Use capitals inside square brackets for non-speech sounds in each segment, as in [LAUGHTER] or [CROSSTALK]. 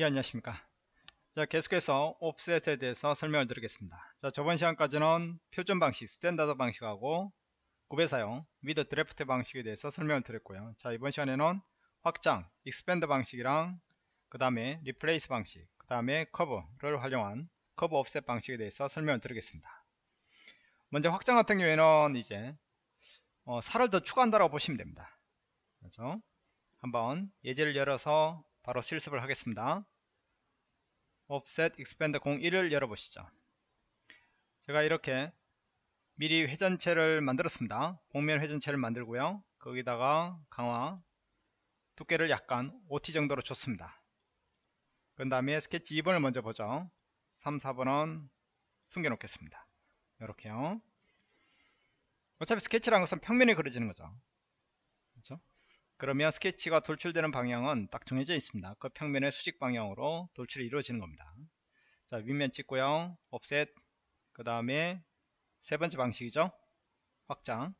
예 안녕하십니까? 자 계속해서 offset에 대해서 설명을 드리겠습니다. 자 저번 시간까지는 표준 방식 standard 방식하고 구배 사용 with draft 방식에 대해서 설명을 드렸고요. 자 이번 시간에는 확장 expand 방식이랑 그 다음에 replace 방식 그 다음에 커브를 활용한 커브 offset 방식에 대해서 설명을 드리겠습니다. 먼저 확장 같은 경우에는 이제 어, 살을 더 추가한다고 보시면 됩니다. 그렇죠? 한번 예제를 열어서 바로 실습을 하겠습니다. Offset expand 01을 열어보시죠. 제가 이렇게 미리 회전체를 만들었습니다. 복면 회전체를 만들고요. 거기다가 강화 두께를 약간 OT 정도로 줬습니다. 그 다음에 스케치 2번을 먼저 보죠. 3, 4번은 숨겨놓겠습니다. 이렇게요. 어차피 스케치라는 것은 평면에 그려지는 거죠. 그렇죠? 그러면 스케치가 돌출되는 방향은 딱 정해져 있습니다. 그 평면의 수직 방향으로 돌출이 이루어지는 겁니다. 자, 윗면 찍고요. 옵셋. 그 다음에 세 번째 방식이죠. 확장.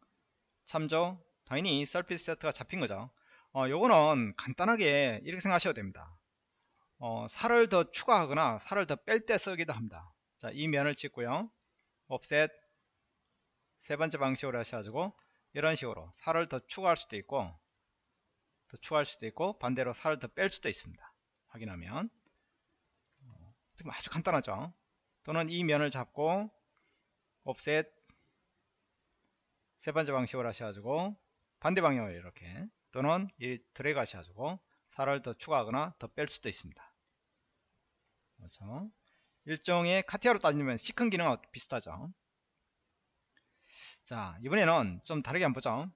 참조. 당연히 서피스 세트가 잡힌 거죠. 어, 요거는 간단하게 이렇게 생각하셔도 됩니다. 어, 살을 더 추가하거나 살을 더 뺄 때 쓰기도 합니다. 자, 이 면을 찍고요. 옵셋. 세 번째 방식으로 하셔가지고 이런 식으로 살을 더 추가할 수도 있고 더 추가할 수도 있고 반대로 살을 더 뺄 수도 있습니다. 확인하면 어, 아주 간단하죠. 또는 이 면을 잡고 옵셋 세 번째 방식으로 하셔가지고 반대 방향으로 이렇게 또는 이 드래그 하셔가지고 살을 더 추가하거나 더 뺄 수도 있습니다. 그렇죠. 일종의 카티아로 따지면 시큰 기능과 비슷하죠. 자 이번에는 좀 다르게 한번 보죠.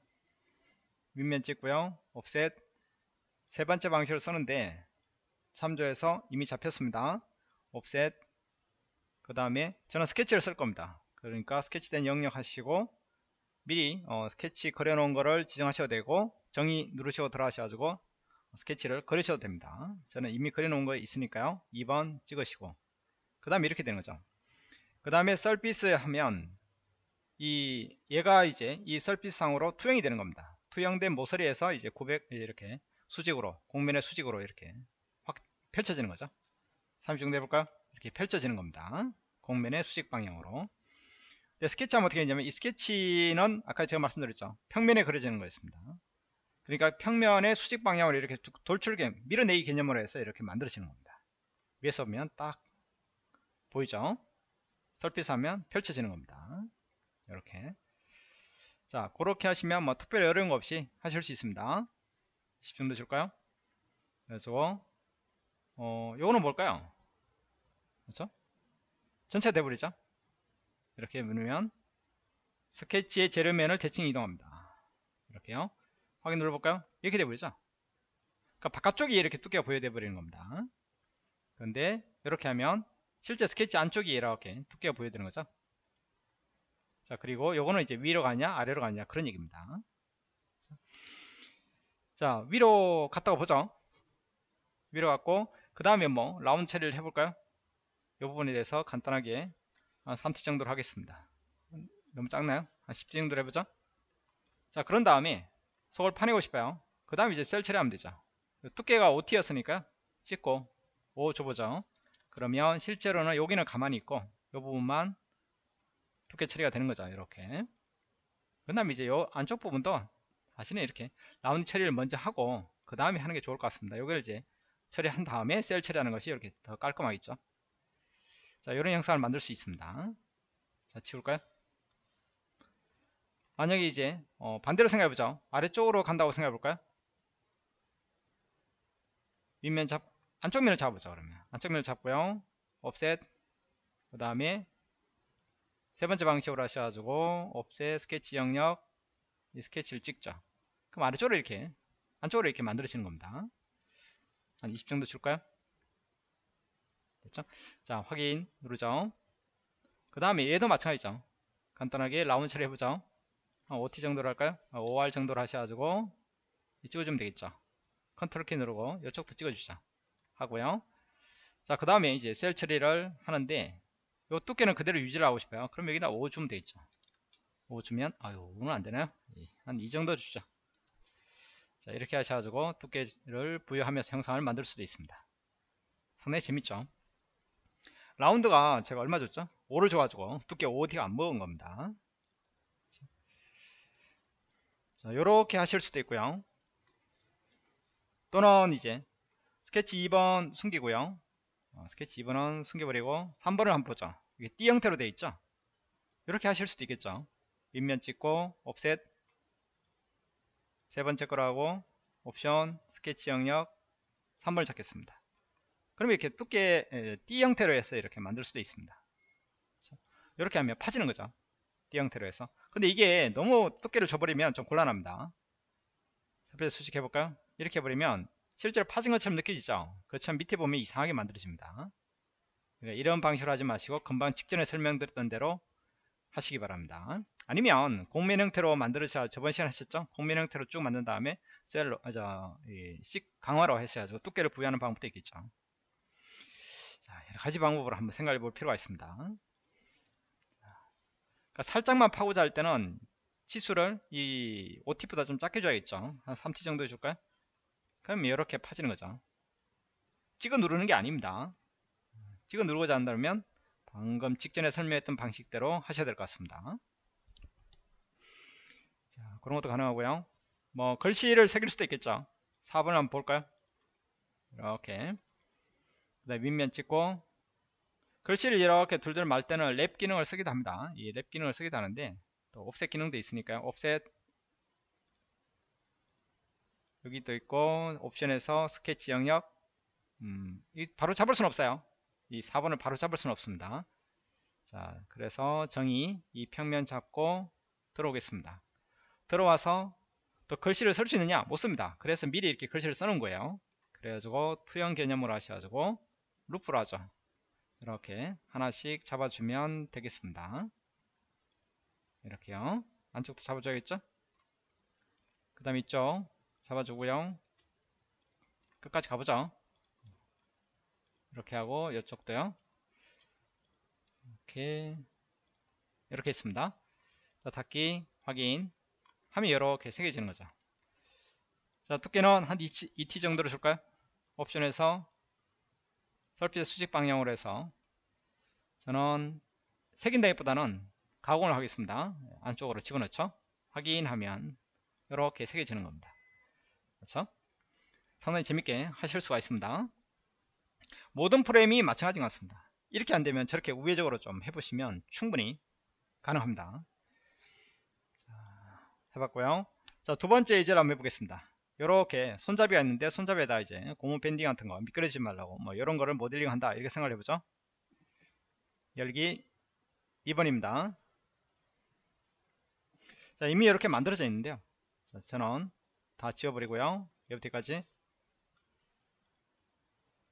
윗면 찍고요. 옵셋 세 번째 방식을 쓰는데 참조해서 이미 잡혔습니다. 옵셋 그 다음에 저는 스케치를 쓸 겁니다. 그러니까 스케치된 영역 하시고 미리 어, 스케치 그려놓은 거를 지정하셔도 되고 정의 누르시고 들어가셔가지고 스케치를 그리셔도 됩니다. 저는 이미 그려놓은 거 있으니까요. 2번 찍으시고 그 다음에 이렇게 되는 거죠. 그 다음에 surface 하면 이 얘가 이제 이 surface 상으로 투영이 되는 겁니다. 투영된 모서리에서 이제 900 이렇게 수직으로 곡면의 수직으로 이렇게 확 펼쳐지는 거죠. 30 정도 해볼까요? 이렇게 펼쳐지는 겁니다. 곡면의 수직 방향으로. 스케치 하면 어떻게 되냐면 이 스케치는 아까 제가 말씀드렸죠. 평면에 그려지는 거였습니다. 그러니까 평면의 수직 방향으로 이렇게 돌출개 밀어내기 개념으로 해서 이렇게 만들어지는 겁니다. 위에서 보면 딱 보이죠? 설핏 하면 펼쳐지는 겁니다. 이렇게. 자 그렇게 하시면 뭐 특별히 어려운 거 없이 하실 수 있습니다 10 정도 줄까요? 그래서 어 요거는 뭘까요? 그렇죠? 전체 돼버리죠? 이렇게 누르면 스케치의 재료면을 대칭 이동합니다. 이렇게요. 확인 눌러볼까요? 이렇게 돼버리죠? 그러니까 바깥쪽이 이렇게 두께가 보여져 버리는 겁니다. 그런데 이렇게 하면 실제 스케치 안쪽이 이렇게 두께가 보여지는 거죠. 자 그리고 요거는 이제 위로 가냐 아래로 가냐 그런 얘기입니다. 자 위로 갔다가 보죠. 위로 갔고 그 다음에 뭐 라운드 처리를 해볼까요? 이 부분에 대해서 간단하게 한 3t 정도로 하겠습니다. 너무 작나요? 한 10t 정도로 해보죠. 자 그런 다음에 속을 파내고 싶어요. 그 다음에 이제 셀 처리하면 되죠. 두께가 5t였으니까 찍고 5 줘보죠. 그러면 실제로는 여기는 가만히 있고 이 부분만 두께 처리가 되는 거죠. 이렇게. 그 다음에 이제 요 안쪽 부분도 사실은 이렇게 라운드 처리를 먼저 하고 그 다음에 하는 게 좋을 것 같습니다. 이걸 이제 처리한 다음에 셀 처리하는 것이 이렇게 더 깔끔하겠죠. 자, 이런 영상을 만들 수 있습니다. 자, 치울까요? 만약에 이제 어, 반대로 생각해보죠. 아래쪽으로 간다고 생각해볼까요? 윗면 잡, 안쪽 면을 잡아보죠. 그러면 안쪽 면을 잡고요. 옵셋 그 다음에 세 번째 방식으로 하셔가지고 옵셋 스케치 영역 이 스케치를 찍죠. 그럼 아래쪽으로 이렇게 안쪽으로 이렇게 만들어지는 겁니다. 한 20 정도 줄까요? 됐죠? 자 확인 누르죠. 그 다음에 얘도 마찬가지죠. 간단하게 라운드 처리 해보죠. 한 5T 정도로 할까요? 5R 정도로 하셔가지고 찍어주면 되겠죠. 컨트롤 키 누르고 이쪽도 찍어주자 하고요. 자 그 다음에 이제 shell 처리를 하는데 이 두께는 그대로 유지를 하고 싶어요. 그럼 여기다 5 주면 되겠죠. 5 주면 아유 오늘 안되나요 예, 한이 정도 주죠 자 이렇게 하셔가지고 두께를 부여하면서 형상을 만들 수도 있습니다. 상당히 재밌죠? 라운드가 제가 얼마 줬죠? 5를 줘가지고 두께 5T가 안 먹은 겁니다. 자 요렇게 하실 수도 있고요. 또는 이제 스케치 2번 숨기고요. 어, 스케치 2번은 숨겨버리고 3번을 한번 보죠. 이게 띠 형태로 되어 있죠? 이렇게 하실 수도 있겠죠? 윗면 찍고 옵셋 세 번째 거로 하고 옵션 스케치 영역 3번을 찾겠습니다. 그러면 이렇게 두께 에, 띠 형태로 해서 이렇게 만들 수도 있습니다. 이렇게 하면 파지는 거죠. 띠 형태로 해서. 근데 이게 너무 두께를 줘버리면 좀 곤란합니다. 그래서 수식해 볼까요? 이렇게 해버리면 실제로 파진 것처럼 느껴지죠? 그처럼 밑에 보면 이상하게 만들어집니다. 그러니까 이런 방식으로 하지 마시고 금방 직전에 설명드렸던 대로 하시기 바랍니다 아니면 공면 형태로 만들으셔 저번 시간에 하셨죠? 공면 형태로 쭉 만든 다음에 셀로 아, 저, 이, 씩 강화로 하셔야죠. 두께를 부여하는 방법도 있겠죠. 자, 여러 가지 방법으로 한번 생각해 볼 필요가 있습니다. 그러니까 살짝만 파고자 할 때는 치수를 이 5T보다 좀 작게 줘야겠죠? 한 3T 정도 해줄까요? 그럼 이렇게 파지는 거죠. 찍어 누르는 게 아닙니다. 찍어 누르고자 한다면 방금 직전에 설명했던 방식대로 하셔야 될 것 같습니다 자, 그런 것도 가능하고요. 뭐 글씨를 새길 수도 있겠죠. 4번을 한번 볼까요? 이렇게. 그 다음에 윗면 찍고 글씨를 이렇게 둘둘 말 때는 랩 기능을 쓰기도 합니다. 이 랩 기능을 쓰기도 하는데 또 옵셋 기능도 있으니까요. 옵셋 여기 또 있고 옵션에서 스케치 영역. 음, 이 바로 잡을 수는 없어요. 이 4번을 바로 잡을 수는 없습니다. 자 그래서 정의 이 평면 잡고 들어오겠습니다 들어와서 또 글씨를 쓸 수 있느냐? 못 씁니다. 그래서 미리 이렇게 글씨를 써놓은 거예요. 그래가지고 투영 개념으로 하셔가지고 루프로 하죠. 이렇게 하나씩 잡아주면 되겠습니다. 이렇게요. 안쪽도 잡아줘야겠죠? 그 다음 이쪽 잡아주고요. 끝까지 가보죠. 이렇게 하고 이쪽도요. 이렇게 이렇게 있습니다. 자, 닫기 확인 하면 이렇게 새겨지는 거죠. 자 두께는 한 2T, 2T 정도로 줄까요? 옵션에서 설빛의 수직 방향으로 해서 저는 색인다기보다는 가공을 하겠습니다. 안쪽으로 집어넣죠. 확인하면 이렇게 새겨지는 겁니다. 그렇죠? 상당히 재밌게 하실 수가 있습니다. 모든 프레임이 마찬가지 같습니다. 이렇게 안되면 저렇게 우회적으로 좀 해보시면 충분히 가능합니다. 자, 해봤고요. 자 두번째 예제를 한번 해보겠습니다. 이렇게 손잡이가 있는데 손잡이에다 이제 고무 밴딩 같은 거 미끄러지지 말라고 뭐 이런 거를 모델링 한다 이렇게 생각을 해보죠. 열기 2번입니다. 자 이미 이렇게 만들어져 있는데요. 자, 저는 다 지워버리고요. 여기까지.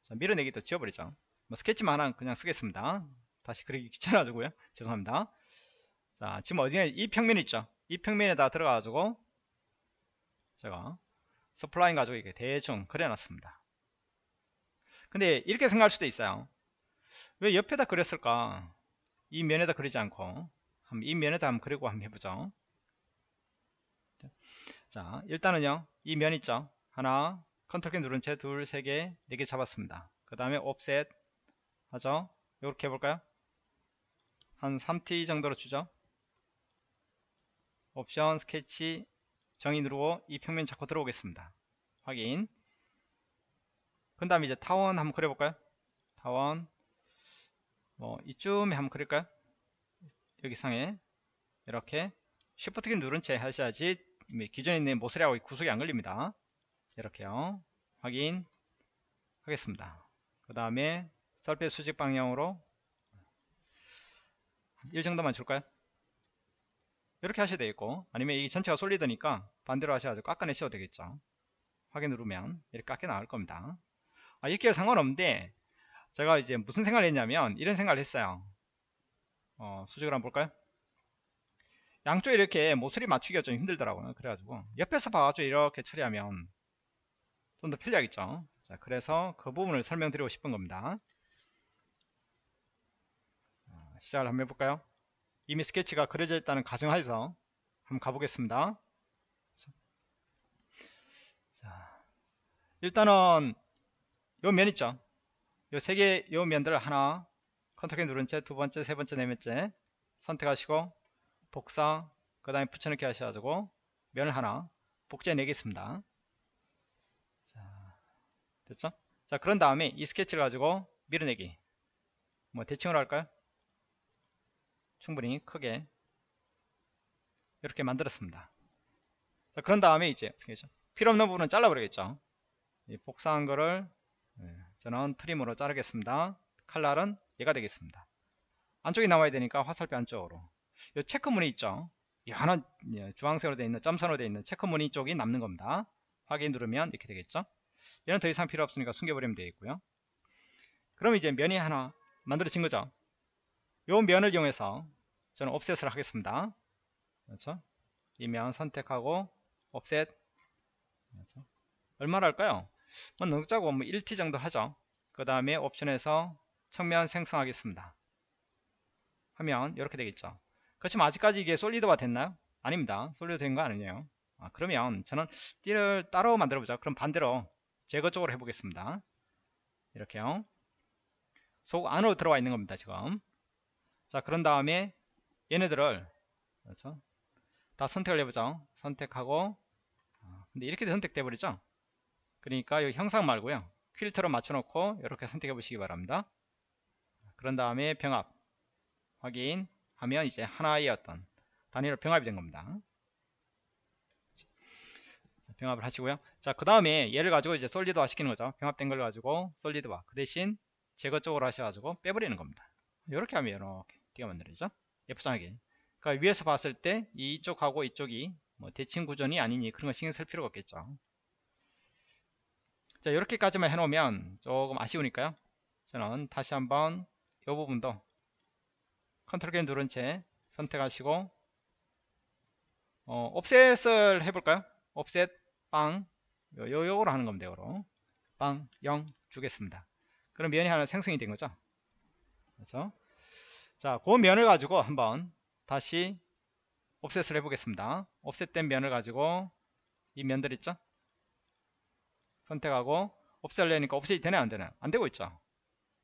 자, 밀어내기도 지워버리죠. 뭐 스케치만 하나 그냥 쓰겠습니다. 다시 그리기 귀찮아가지고요. [LAUGHS] 죄송합니다. 자 지금 어디에 이 평면 있죠 이 평면에다 들어가가지고 제가 서플라인 가지고 이렇게 대충 그려놨습니다. 근데 이렇게 생각할 수도 있어요. 왜 옆에다 그렸을까? 이 면에다 그리지 않고 이 면에다 한번 그리고 한번 해보죠. 자 일단은요 이 면 있죠? 하나 컨트롤 키 누른 채 둘, 세 개, 네 개 잡았습니다. 그 다음에 offset 하죠? 이렇게 해볼까요? 한 3t 정도로 주죠 옵션 스케치 정의 누르고 이 평면 잡고 들어오겠습니다. 확인. 그 다음에 이제 타원 한번 그려볼까요? 타원. 뭐 이쯤에 한번 그릴까요? 여기 상에. 이렇게. 쉬프트 키 누른 채 하셔야지 기존에 있는 모서리하고 구속이 안 걸립니다. 이렇게요. 확인. 하겠습니다. 그 다음에 썰배 수직 방향으로 1 정도만 줄까요 이렇게 하셔야 되겠고 아니면 이 전체가 솔리드니까 반대로 하셔가지고 깎아내셔도 되겠죠. 확인 누르면 이렇게 깎여 나올 겁니다. 아, 이렇게 해도 상관없는데 제가 이제 무슨 생각을 했냐면 이런 생각을 했어요. 어, 수직을 한번 볼까요? 양쪽에 이렇게 모서리 맞추기가 좀 힘들더라고요. 그래가지고 옆에서 봐가지고 이렇게 처리하면 좀 더 편리하겠죠. 자 그래서 그 부분을 설명드리고 싶은 겁니다. 자, 시작을 한번 해볼까요 이미 스케치가 그려져 있다는 가정하에서 한번 가보겠습니다. 자 일단은 요 면 있죠? 요 세 개 요 면들 하나 컨트롤 키 누른 채 두 번째 세 번째 네 번째 선택하시고 복사 그 다음에 붙여넣기 하셔가지고 면을 하나 복제 내겠습니다. 자 됐죠? 자 그런 다음에 이 스케치를 가지고 밀어내기. 뭐 대칭으로 할까요 충분히 크게 이렇게 만들었습니다. 자 그런 다음에 이제 필요 없는 부분은 잘라버리겠죠? 이 복사한 거를 예, 저는 트림으로 자르겠습니다. 칼날은 얘가 되겠습니다. 안쪽에 나와야 되니까 화살표 안쪽으로. 이 체크무늬 있죠? 이 하나 예, 주황색으로 되어 있는 점선으로 되어 있는 체크무늬 쪽이 남는 겁니다. 확인 누르면 이렇게 되겠죠? 얘는 더 이상 필요 없으니까 숨겨버리면 되겠고요. 그럼 이제 면이 하나 만들어진 거죠 요 면을 이용해서 저는 옵셋을 하겠습니다. 그렇죠? 이 면 선택하고 옵셋 그렇죠? 얼마나 할까요? 뭐 작고 뭐 1t 정도 하죠. 그 다음에 옵션에서 측면 생성하겠습니다. 하면 이렇게 되겠죠. 그렇지만 아직까지 이게 솔리드화 됐나요? 아닙니다. 솔리드 된 거 아니에요. 아, 그러면 저는 띠를 따로 만들어 보자 그럼 반대로 제거 쪽으로 해보겠습니다. 이렇게요. 속 안으로 들어와 있는 겁니다 지금 자 그런 다음에 얘네들을 그렇죠? 다 선택을 해보죠 선택하고 아, 근데 이렇게 선택돼 버리죠? 그러니까 이 형상 말고요. 퀼터로 맞춰놓고 이렇게 선택해 보시기 바랍니다. 그런 다음에 병합. 확인. 하면 이제 하나의 어떤 단위로 병합이 된 겁니다. 병합을 하시고요. 자그 다음에 얘를 가지고 이제 솔리드화 시키는 거죠. 병합된 걸 가지고 솔리드화. 그 대신 제거 쪽으로 하셔가지고 빼버리는 겁니다. 이렇게 하면 이렇게 띠가 만들어지죠? 예쁘장하게. 그러니까 위에서 봤을 때 이쪽하고 이쪽이 뭐 대칭 구조니 아니니 그런 거 신경 쓸 필요가 없겠죠. 자 이렇게까지만 해놓으면 조금 아쉬우니까요. 저는 다시 한번 이 부분도 컨트롤 키 누른 채 선택하시고 어, 옵셋을 해볼까요? 옵셋 빵 요, 요, 요거로 하는 겁니다 요거로. 빵 0 주겠습니다. 그럼 면이 하나 생성이 된 거죠? 그렇죠 자, 그 면을 가지고 한번 다시 옵셋을 해보겠습니다. 옵셋된 면을 가지고 이 면들 있죠? 선택하고 옵셋을 내니까 옵셋이 되나 안 되나? 안 되고 있죠.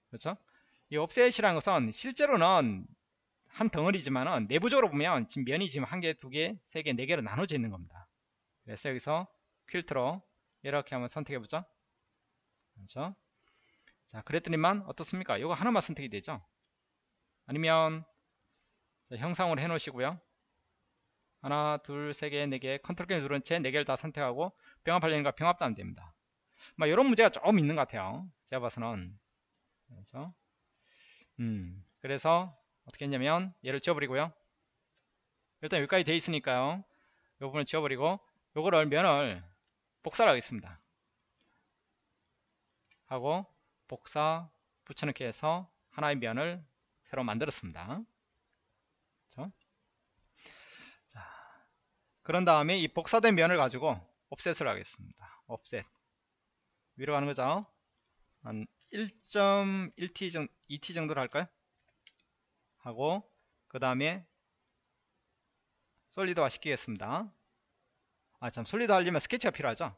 그렇죠? 이 옵셋이라는 것은 실제로는 한 덩어리지만은 내부적으로 보면 지금 면이 지금 한 개, 두 개, 세 개, 네 개로 나눠져 있는 겁니다. 그래서 여기서 퀼트로 이렇게 한번 선택해 보죠. 그렇죠? 자, 그랬더니만 어떻습니까? 이거 하나만 선택이 되죠. 아니면 형상으로 해 놓으시고요. 하나 둘 세 개 네 개 컨트롤 키 누른 채 네 개를 다 선택하고 병합하려니까 병합도 안 됩니다. 막 이런 문제가 조금 있는 것 같아요. 제가 봐서는. 그렇죠? 음, 그래서 어떻게 했냐면 얘를 지워버리고요. 일단 여기까지 돼 있으니까요. 이 부분을 지워버리고 요거를 면을 복사를 하겠습니다. 하고 복사 붙여넣기 해서 하나의 면을 새로 만들었습니다. 그렇죠? 자, 그런 다음에 이 복사된 면을 가지고 옵셋을 하겠습니다. 옵셋 위로 가는 거죠. 한 1.1t 정도, 2t 정도로 할까요? 하고 그 다음에 솔리드화 시키겠습니다. 아 참 솔리드 하려면 스케치가 필요하죠.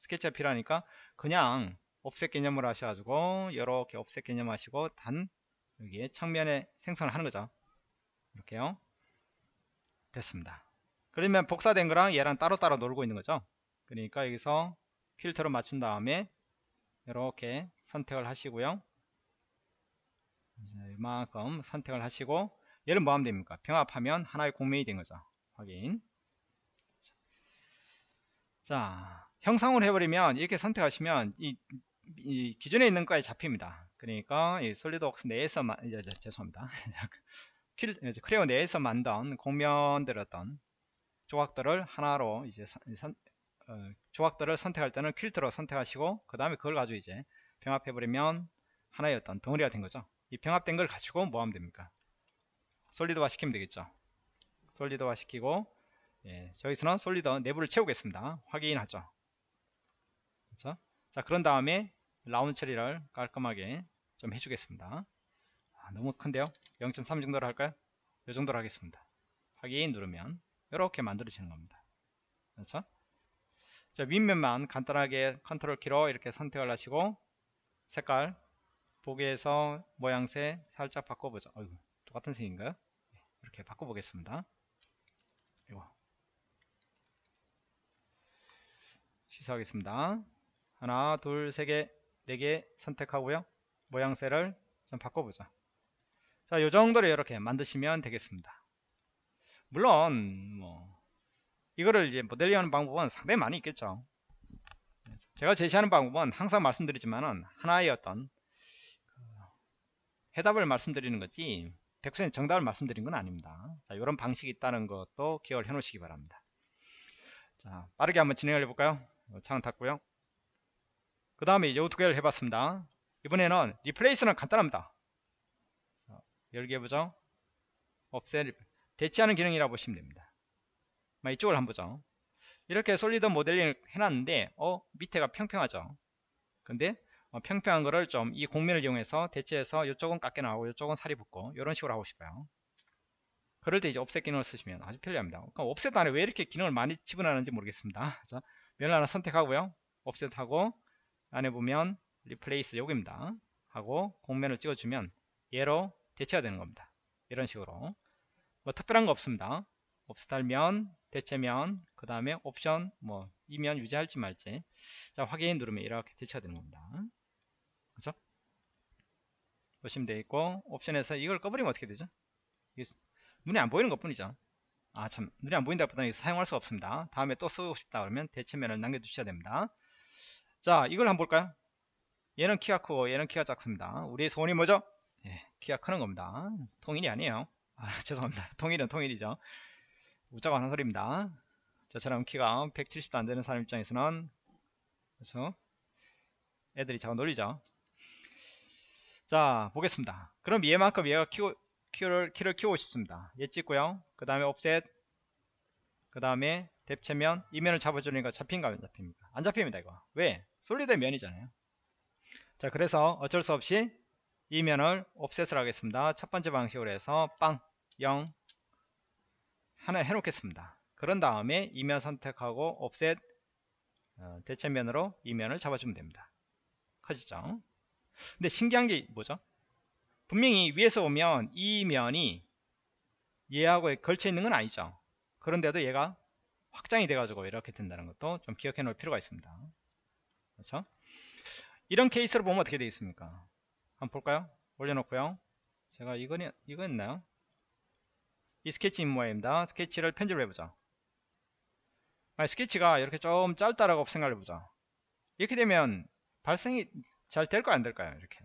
스케치가 필요하니까 그냥 옵셋 개념으로 하셔가지고 이렇게 옵셋 개념 하시고 단 여기에 측면에 생성을 하는 거죠. 이렇게요. 됐습니다. 그러면 복사된 거랑 얘랑 따로따로 놀고 있는 거죠. 그러니까 여기서 필터로 맞춘 다음에 이렇게 선택을 하시고요. 이만큼 선택을 하시고 얘를 뭐 하면 됩니까? 병합하면 하나의 공면이 된 거죠. 확인. 자, 형상으로 해버리면 이렇게 선택하시면 이, 이 기존에 있는 거에 잡힙니다. 그러니까 이 솔리드웍스 내에서 만, [LAUGHS] 이제, 죄송합니다. 크레오 내에서 만든 공면들 어떤 조각들을 하나로 이제 선, 어, 조각들을 선택할 때는 퀼트로 선택하시고 그 다음에 그걸 가지고 이제 병합해 버리면 하나의 어떤 덩어리가 된 거죠. 이 병합된 걸 가지고 뭐 하면 됩니까? 솔리드화 시키면 되겠죠. solid화 시키고 예, 저기서는 solid 내부를 채우겠습니다. 확인하죠. 그렇죠? 자 그런 다음에 라운드 처리를 깔끔하게 좀 해주겠습니다. 아, 너무 큰데요? 0.3 정도로 할까요? 이 정도로 하겠습니다. 확인 누르면 이렇게 만들어지는 겁니다. 그렇죠? 자, 윗면만 간단하게 컨트롤 키로 이렇게 선택을 하시고 색깔 보기에서 모양새 살짝 바꿔보죠. 어이구, 똑같은 색인가요? 이렇게 바꿔보겠습니다. 이거 시사하겠습니다. 하나, 둘, 세 개, 네개 선택하고요. 모양새를 좀 바꿔보죠. 자, 요 정도로 이렇게 만드시면 되겠습니다. 물론 뭐 이거를 이제 모델링하는 방법은 상당히 많이 있겠죠. 제가 제시하는 방법은 항상 말씀드리지만은 하나의 어떤 그 해답을 말씀드리는 거지 100% 정답을 말씀드린 건 아닙니다. 자, 이런 방식이 있다는 것도 기억을 해 놓으시기 바랍니다. 자, 빠르게 한번 진행을 해볼까요? 창을 닫고요. 그 다음에 이두 개를 해봤습니다. 이번에는 리플레이스는 간단합니다. 해보죠. 없애 대체하는 기능이라고 보시면 됩니다. 이쪽을 한번 보죠. 이렇게 솔리드 모델링을 해놨는데 어 밑에가 평평하죠. 근데 어, 평평한 거를 좀 이 곡면을 이용해서 대체해서 이쪽은 깎여 나오고 이쪽은 살이 붙고 이런 식으로 하고 싶어요. 그럴 때 이제 offset 기능을 쓰시면 아주 편리합니다. 그러니까 offset 안에 왜 이렇게 기능을 많이 집어넣는지 모르겠습니다. 면을 하나 선택하고요. offset하고 안에 보면 replace 여기입니다. 하고 곡면을 찍어주면 얘로 대체가 되는 겁니다. 이런 식으로 뭐 특별한 거 없습니다. offset할 면, 대체면, 그 다음에 옵션, 뭐 이면 유지할지 말지 자 확인 누르면 이렇게 대체가 되는 겁니다. 그렇죠? 보시면 되겠고 옵션에서 이걸 꺼버리면 어떻게 되죠? 눈에 안 보이는 것 뿐이죠. 아참 눈에 안 보인다 보다 사용할 수가 없습니다. 다음에 또 쓰고 싶다 그러면 대체면을 남겨두셔야 됩니다. 자 이걸 한번 볼까요? 얘는 키가 크고 얘는 키가 작습니다. 우리의 소원이 뭐죠? 예, 키가 크는 겁니다. 통일이 아니에요. 아 [LAUGHS] 죄송합니다. 통일은 통일이죠. 웃자고 하는 소리입니다. 저처럼 키가 170도 안 되는 사람 입장에서는 그렇죠? 애들이 자꾸 놀리죠. 자 보겠습니다. 그럼 얘만큼 얘가 키고, 키를, 키를 키우고 싶습니다. 얘 찍고요. 그 다음에 옵셋 그 다음에 뎁체면 이 면을 잡아주니까 잡힌가 안 잡힙니까? 안 잡힙니다 이거. 왜? 솔리드 면이잖아요. 자 그래서 어쩔 수 없이 이 면을 옵셋을 하겠습니다. 첫 번째 방식으로 해서 빵 0 하나 해놓겠습니다. 그런 다음에 이 면 선택하고 옵셋 어, 대체면으로 이 면을 잡아주면 됩니다. 커지죠? 근데 신기한 게 뭐죠? 분명히 위에서 보면 이 면이 얘하고 걸쳐 있는 건 아니죠. 그런데도 얘가 확장이 돼가지고 이렇게 된다는 것도 좀 기억해 놓을 필요가 있습니다. 그렇죠? 이런 케이스로 보면 어떻게 되겠습니까? 한번 볼까요? 올려놓고요. 제가 이거는 이거였나요? 이 스케치 모양입니다. 스케치를 편집을 해보자. 아니, 스케치가 이렇게 좀 짧다라고 생각을 해보자. 이렇게 되면 발생이 잘 될까요? 안 될까요? 이렇게.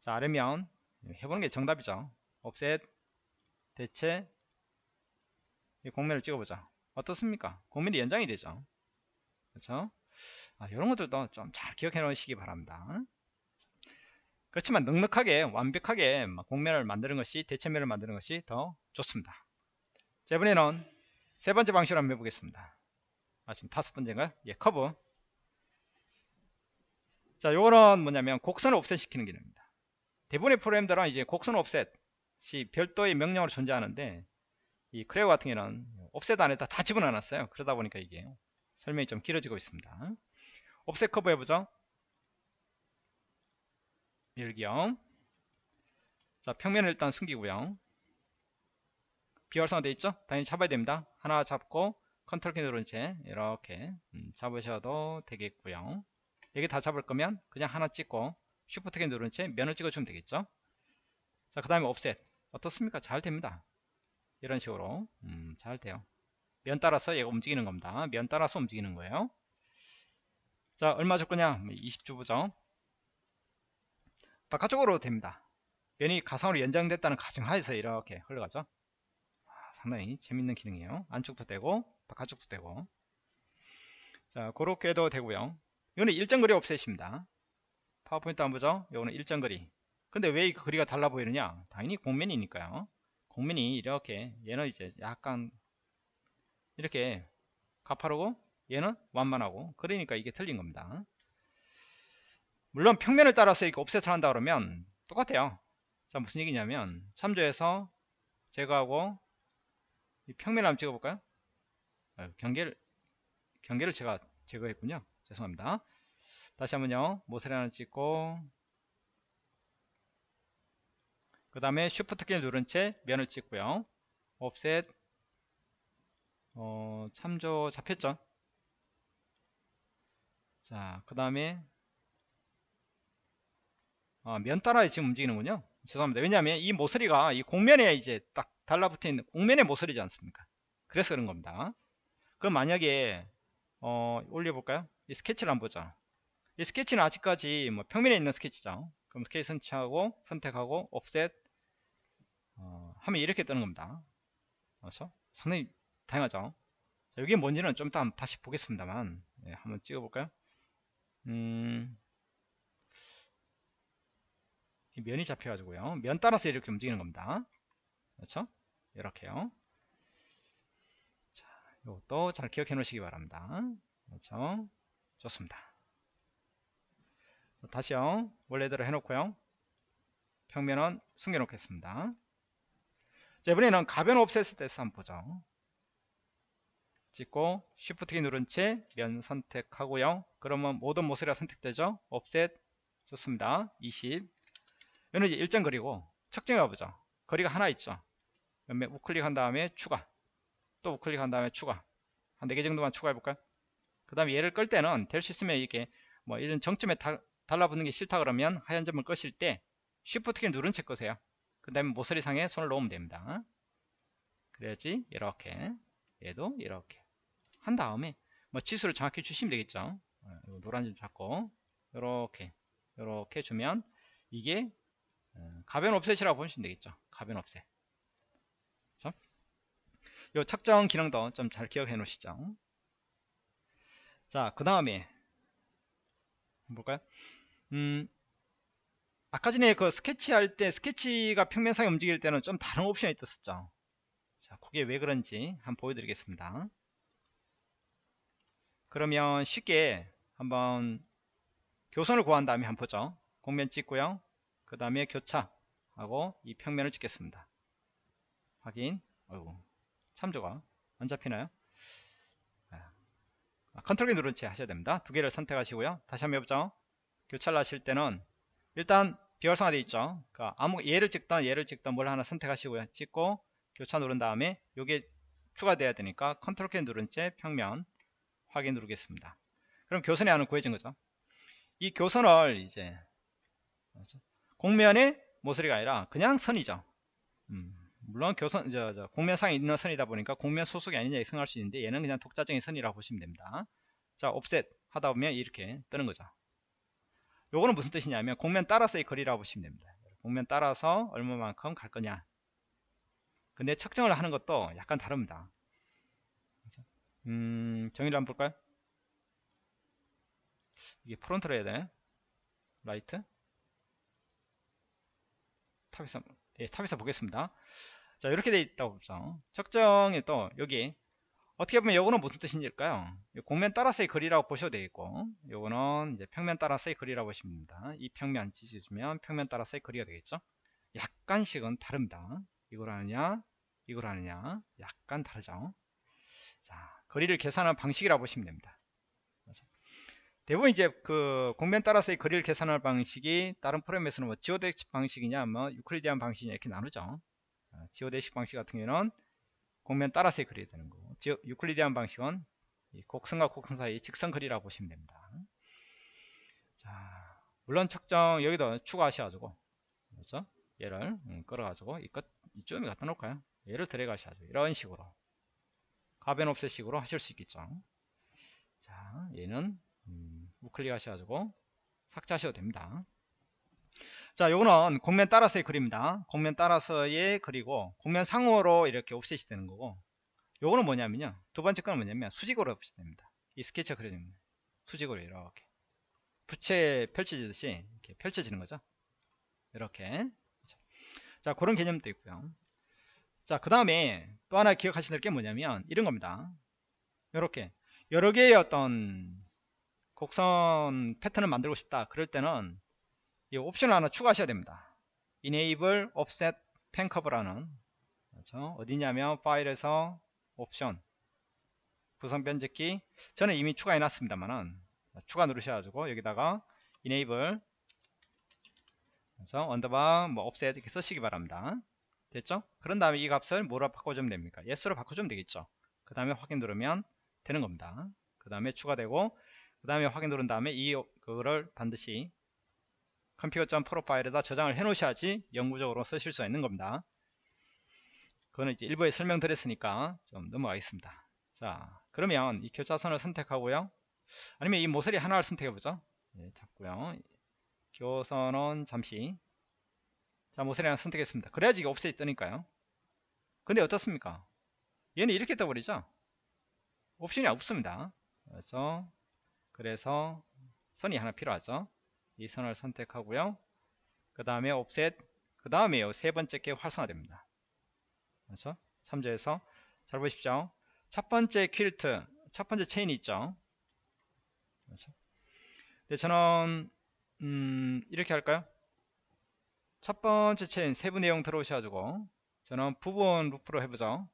자, 아래면 해보는 게 정답이죠. 옵셋, 대체, 이 공면을 찍어보자. 어떻습니까? 공면이 연장이 되죠. 그렇죠? 아, 이런 것들도 좀 잘 기억해 놓으시기 바랍니다. 그렇지만 넉넉하게 완벽하게 공면을 만드는 것이 대체면을 만드는 것이 더 좋습니다 자 이번에는 세 번째 방식으로 한번 해보겠습니다 아 지금 다섯 번째인가요? 예 커브 자 요거는 뭐냐면 곡선을 옵셋 시키는 기능입니다 대부분의 프로그램들은 이제 곡선 옵셋이 별도의 명령으로 존재하는데 이 크레오 같은 경우는 offset 안에다 다 집어넣어 놨어요. 그러다 보니까 이게 설명이 좀 길어지고 있습니다. offset curve 해보죠. 일경 자 평면을 일단 숨기고요. 비활성화 되어 있죠? 당연히 잡아야 됩니다. 하나 잡고 컨트롤 키 누른 채 이렇게 음, 잡으셔도 되겠고요. 여기 다 잡을 거면 그냥 하나 찍고 Shift 키 누른 채 면을 찍어주면 되겠죠? 자 그 다음에 옵셋. 어떻습니까? 잘 됩니다 이런 식으로 음, 잘 돼요 면 따라서 얘가 움직이는 겁니다 면 따라서 움직이는 거예요 자 얼마 줄 거냐 20주부죠 바깥쪽으로 됩니다. 면이 가상으로 연장됐다는 가정하에서 이렇게 흘러가죠. 아, 상당히 재밌는 기능이에요. 안쪽도 되고 바깥쪽도 되고 자 그렇게도 되고요. 이거는 일정거리 옵셋입니다. 파워포인트 한번 보죠. 이거는 일정거리. 근데 왜이 거리가 달라 보이느냐? 당연히 공면이니까요. 공면이 이렇게 얘는 이제 약간 이렇게 가파르고 얘는 완만하고 그러니까 이게 틀린 겁니다. 물론 평면을 따라서 이렇게 옵셋을 한다 그러면 똑같아요. 자 무슨 얘기냐면 참조해서 제거하고 이 평면을 한번 찍어볼까요? 아, 경계를 경계를 제가 제거했군요. 죄송합니다. 다시 한번요. 모서리 하나 찍고 그 다음에 Shift 키 누른 채 면을 찍고요. offset 어, 참조 잡혔죠. 자, 그 다음에 아, 면 따라 지금 움직이는군요. 죄송합니다. 왜냐하면 이 모서리가 이 공면에 이제 딱 달라붙어 있는 공면의 모서리지 않습니까? 그래서 그런 겁니다. 그럼 만약에 어, 올려볼까요? 이 스케치를 한번 보자. 이 스케치는 아직까지 뭐 평면에 있는 스케치죠. 그럼 스케치 선택하고 선택하고 offset 어, 하면 이렇게 뜨는 겁니다. 그렇죠? 상당히 다양하죠. 자, 이게 뭔지는 좀 이따 다시 보겠습니다만 네, 한번 찍어볼까요? 음, 이 면이 잡혀가지고요. 면 따라서 이렇게 움직이는 겁니다. 그렇죠? 이렇게요. 자, 이것도 잘 기억해 놓으시기 바랍니다. 그렇죠? 좋습니다. 다시요. 원래대로 해놓고요. 평면은 숨겨놓겠습니다. 자, 이번에는 가변 옵셋 때서 한번 보죠. 찍고 Shift 키 누른 채 면 선택하고요. 그러면 모든 모서리가 선택되죠. 옵셋 좋습니다. 20 이는 이제 일정 거리고 측정해 보죠. 거리가 하나 있죠. 그다음에 우클릭한 다음에 추가 또 우클릭한 다음에 추가 한 4개 정도만 추가해 볼까요? 그 다음에 얘를 끌 때는 될 수 있으면 이게 뭐 이런 정점에 다, 달라붙는 게 싫다 그러면 하얀 점을 끄실 때 Shift 키 누른 채 끄세요. 그 다음에 모서리 상에 손을 놓으면 됩니다. 그래야지 이렇게 얘도 이렇게 한 다음에 뭐 지수를 정확히 주시면 되겠죠. 어, 노란 점 잡고 이렇게 이렇게 주면 이게 어, 가변 옵셋이라고 보시면 되겠죠. 가변 옵셋. 그렇죠? 요 측정 기능도 좀 잘 기억해 놓으시죠. 자, 그 다음에 볼까요? 음, 아까 전에 그 스케치 할 때 스케치가 평면상에 움직일 때는 좀 다른 옵션이 떴었죠. 자, 그게 왜 그런지 한번 보여드리겠습니다. 그러면 쉽게 한번 교선을 구한 다음에 한번 보죠. 공면 찍고요. 그 다음에 교차 하고 이 평면을 찍겠습니다. 확인. 어이구, 참조가 안 잡히나요? 아, 컨트롤 키 누른 채 하셔야 됩니다. 두 개를 선택하시고요. 다시 한번 해보죠. 교차를 하실 때는 일단 비활성화 되어 있죠. 그러니까 아무 얘를 찍던 얘를 찍던 뭘 하나 선택하시고요. 찍고 교차 누른 다음에 이게 추가돼야 되니까 컨트롤 키 누른 채 평면 확인 누르겠습니다. 그럼 교선이 하나 구해진 거죠. 이 교선을 이제 공면의 모서리가 아니라 그냥 선이죠. 음, 물론 교선 저, 저 공면상에 있는 선이다 보니까 공면 소속이 아니냐 생각할 수 있는데 얘는 그냥 독자적인 선이라고 보시면 됩니다. 자, 옵셋 하다 보면 이렇게 뜨는 거죠. 요거는 무슨 뜻이냐면 공면 따라서의 거리라고 보시면 됩니다. 공면 따라서 얼마만큼 갈 거냐. 근데 측정을 하는 것도 약간 다릅니다. 음, 정의를 한번 볼까요? 이게 front로 해야 되네. right. top에서, 예, top에서 보겠습니다. 자, 이렇게 돼 있다고 보죠. 측정이 또 여기 어떻게 보면 요거는 무슨 뜻인지일까요? 곡면 따라서의 거리라고 보셔도 되겠고 요거는 이제 평면 따라서의 거리라고 보시면 됩니다. 이 평면 지지주면 평면 따라서의 거리가 되겠죠? 약간씩은 다릅니다. 이걸 하느냐 이걸 하느냐 약간 다르죠. 자, 거리를 계산하는 방식이라고 보시면 됩니다. 대부분 이제 그 공면 따라서의 거리를 계산하는 방식이 다른 프로그램에서는 뭐 지오덱식 방식이냐 뭐 유클리디안 방식이냐 이렇게 나누죠. 지오덱식 방식 같은 경우는 공면 따라서의 거리가 되는 거고 유클리디안 방식은 곡선과 곡선 사이 직선 거리라고 보시면 됩니다. 자, 물론 측정 여기도 추가하셔가지고 그렇죠? 얘를 음, 끌어가지고 이것 이쪽에 갖다 놓을까요? 얘를 들어가셔가지고 이런 식으로 가변 옵셋식으로 하실 수 있겠죠. 자, 얘는 음, 우클릭 하셔가지고 삭제하셔도 됩니다. 자, 요거는 공면 따라서의 그림입니다. 공면 따라서의 그리고 공면 상으로 이렇게 옵셋이 되는 거고 요거는 뭐냐면요. 두 번째 거는 뭐냐면 수직으로 옵셋 됩니다. 이 스케치가 그려집니다. 수직으로 이렇게 부채 펼쳐지듯이 이렇게 펼쳐지는 거죠. 이렇게 자 그런 개념도 있고요. 자그 다음에 또 하나 기억하셔야 될 게 뭐냐면 이런 겁니다. 이렇게 여러 개의 어떤 곡선 패턴을 만들고 싶다. 그럴 때는 이 옵션을 하나 추가하셔야 됩니다. enable offset pen curve라는 그렇죠? 어디냐면 파일에서 옵션 구성 편집기 저는 이미 추가해 놨습니다만은 추가 누르셔가지고 여기다가 enable 그래서 언더바 뭐 offset 이렇게 쓰시기 바랍니다. 됐죠? 그런 다음에 이 값을 뭐로 바꿔주면 됩니까? yes로 바꿔주면 되겠죠. 그 다음에 확인 누르면 되는 겁니다. 그 다음에 추가되고 그 다음에 확인 누른 다음에 이 그거를 반드시 config pro 파일에다 저장을 해 놓으셔야지 영구적으로 쓰실 수 있는 겁니다. 그거는 이제 일부에 설명드렸으니까 좀 넘어가겠습니다. 자, 그러면 이 교차선을 선택하고요. 아니면 이 모서리 하나를 선택해 보죠. 예, 잡고요. 교선은 잠시 자 모서리 하나 선택했습니다. 그래야지 이게 옵셋이 뜨니까요. 근데 어떻습니까? 얘는 이렇게 떠버리죠. 옵션이 없습니다. 그렇죠? 그래서 선이 하나 필요하죠. 이 선을 선택하고요. 그 다음에 옵셋 그 다음에요 세 번째 게 활성화됩니다. 그렇죠? 참조해서 잘 보십시오. 첫 번째 퀼트 첫 번째 체인이 있죠. 그렇죠? 네, 저는 음, 이렇게 할까요? 첫 번째 체인 세부 내용 들어오셔가지고 저는 부분 루프로 해보죠.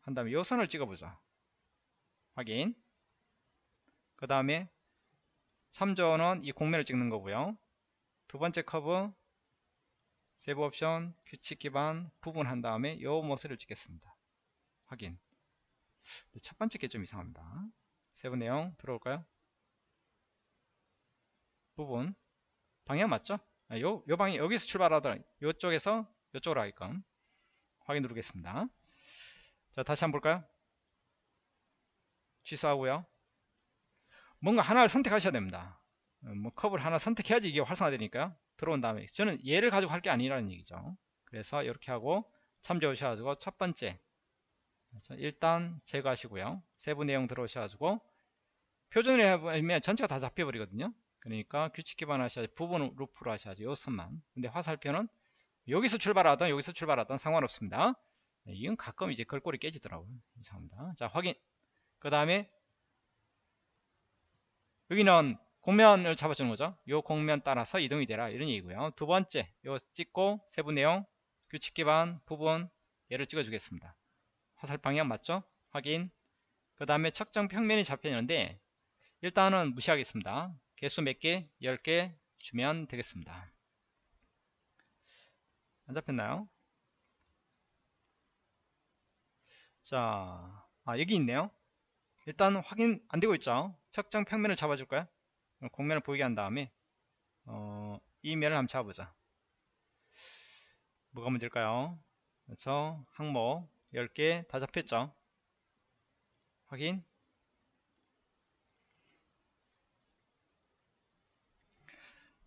한 다음에 요 선을 찍어보죠. 확인. 그 다음에 참조는 이 공면을 찍는 거고요. 두 번째 커브 세부 옵션 규칙 기반 부분 한 다음에 요 모습을 찍겠습니다. 확인. 첫 번째 게 좀 이상합니다. 세부 내용 들어올까요? 부분 방향 맞죠? 아, 요, 요 방향 여기서 출발하더라 요쪽에서 요쪽으로 하게끔 확인 누르겠습니다. 자 다시 한번 볼까요? 취소하고요. 뭔가 하나를 선택하셔야 됩니다. 어, 뭐 컵을 하나 선택해야지 이게 활성화되니까요. 들어온 다음에 저는 얘를 가지고 할 게 아니라는 얘기죠. 그래서 이렇게 하고 참조하셔가지고 첫 번째 일단 제거하시고요. 세부 내용 들어오셔가지고 표준을 해보면 전체가 다 잡혀버리거든요. 그러니까 규칙 기반 하셔야지 부분 루프로 하셔야지 요 선만 근데 화살표는 여기서 출발하던 여기서 출발하던 상관없습니다 네, 이건 가끔 이제 걸골이 깨지더라고요 이상합니다 자 확인 그 다음에 여기는 공면을 잡아주는 거죠 요 공면 따라서 이동이 되라 이런 얘기고요 두 번째 요 찍고 세부 내용 규칙 기반 부분 얘를 찍어 주겠습니다 화살 방향 맞죠 확인 그 다음에 측정 평면이 잡혀 있는데 일단은 무시하겠습니다 개수 몇 개? 10개 주면 되겠습니다. 안 잡혔나요? 자, 아, 여기 있네요. 일단 확인 안 되고 있죠. 측정 평면을 잡아줄까요? 공면을 보이게 한 다음에 어, 이 면을 한번 잡아보자. 뭐가 문제일까요? 그래서 항목 10개 다 잡혔죠. 확인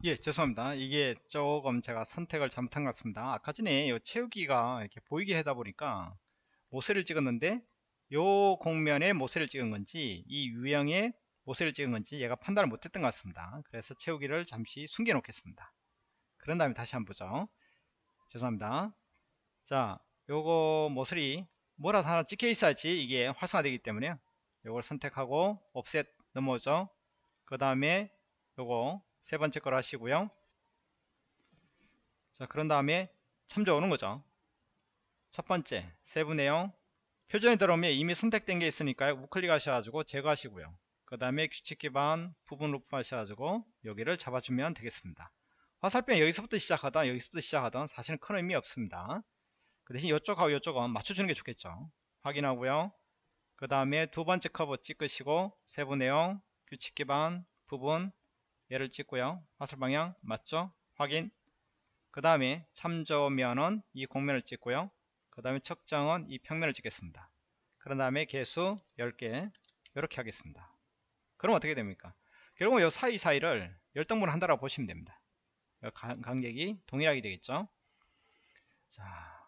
예 죄송합니다 이게 조금 제가 선택을 잘못한 것 같습니다 아까 전에 이 채우기가 이렇게 보이게 하다 보니까 모세를 찍었는데 요 공면에 모세를 찍은 건지 이 유형에 모세를 찍은 건지 얘가 판단을 못했던 것 같습니다 그래서 채우기를 잠시 숨겨 놓겠습니다 그런 다음에 다시 한번 보죠 죄송합니다 자 요거 모서리 뭐라도 하나 찍혀 있어야지 이게 활성화되기 때문에 요걸 선택하고 옵셋 넘어오죠 그 다음에 요거 세 번째 걸 하시고요. 자, 그런 다음에 참조 오는 거죠. 첫 번째, 세부 내용. 표준이 들어오면 이미 선택된 게 있으니까요. 우클릭 하셔가지고 제거하시고요. 그 다음에 규칙 기반 부분 루프 하셔가지고 여기를 잡아주면 되겠습니다. 화살표 여기서부터 시작하던 여기서부터 시작하던 사실은 큰 의미 없습니다. 그 대신 이쪽하고 이쪽은 맞춰주는 게 좋겠죠. 확인하고요. 그 다음에 두 번째 커브 찍으시고 세부 내용, 규칙 기반, 부분, 얘를 찍고요. 화살 방향 맞죠? 확인. 그 다음에 참조면은 이 공면을 찍고요. 그 다음에 측정은 이 평면을 찍겠습니다. 그런 다음에 개수 10개 이렇게 하겠습니다. 그럼 어떻게 됩니까? 결국은 이 사이사이를 열등분 한다라고 보시면 됩니다. 간격이 동일하게 되겠죠. 자,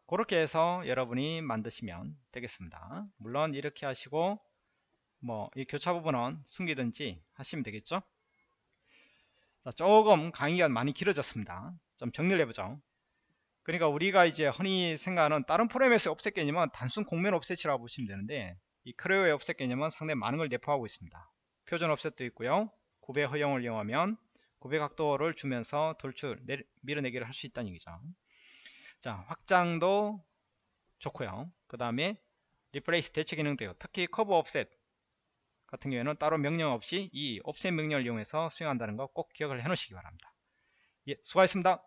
그렇게 해서 여러분이 만드시면 되겠습니다. 물론 이렇게 하시고 뭐 이 교차 부분은 숨기든지 하시면 되겠죠. 자, 조금 강의가 많이 길어졌습니다. 좀 정리를 해보죠. 그러니까 우리가 이제 흔히 생각하는 다른 프로그램에서 옵셋 개념은 단순 공면 옵셋이라고 보시면 되는데 이 크레오의 옵셋 개념은 상당히 많은 걸 내포하고 있습니다. 표준 옵셋도 있고요. 구배 허용을 이용하면 구배 각도를 주면서 돌출, 내리, 밀어내기를 할 수 있다는 얘기죠. 자, 확장도 좋고요. 그 다음에 replace 대체 기능도 요. 특히 curve offset 같은 경우에는 따로 명령 없이 이 offset 명령을 이용해서 수행한다는 거 꼭 기억을 해 놓으시기 바랍니다. 예, 수고하셨습니다.